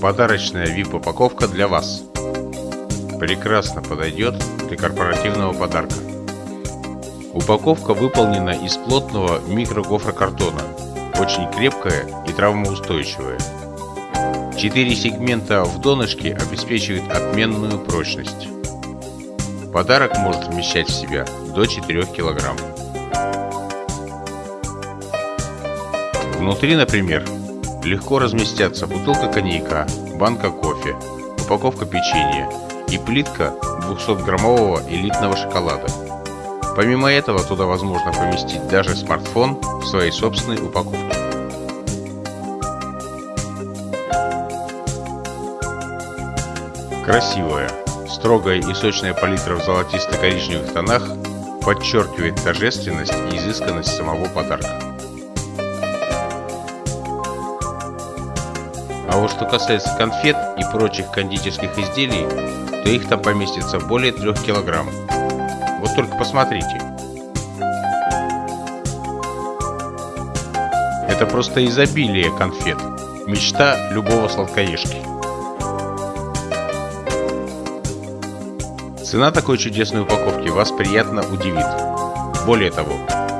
Подарочная VIP-упаковка для вас. Прекрасно подойдет для корпоративного подарка. Упаковка выполнена из плотного микрогофрокартона, очень крепкая и травмоустойчивая. Четыре сегмента в донышке обеспечивают отменную прочность. Подарок может вмещать в себя до 4 кг. Внутри, например, легко разместятся бутылка коньяка, банка кофе, упаковка печенья и плитка 200-граммового элитного шоколада. Помимо этого, туда возможно поместить даже смартфон в своей собственной упаковке. Красивая, строгая и сочная палитра в золотисто-коричневых тонах подчеркивает торжественность и изысканность самого подарка. А вот что касается конфет и прочих кондитерских изделий, то их там поместится более 3 килограмм. Вот только посмотрите. Это просто изобилие конфет. Мечта любого сладкоежки. Цена такой чудесной упаковки вас приятно удивит. Более того,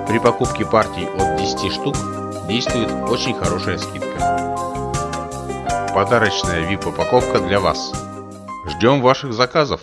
при покупке партий от 10 штук действует очень хорошая скидка. Подарочная VIP-упаковка для вас. Ждем ваших заказов.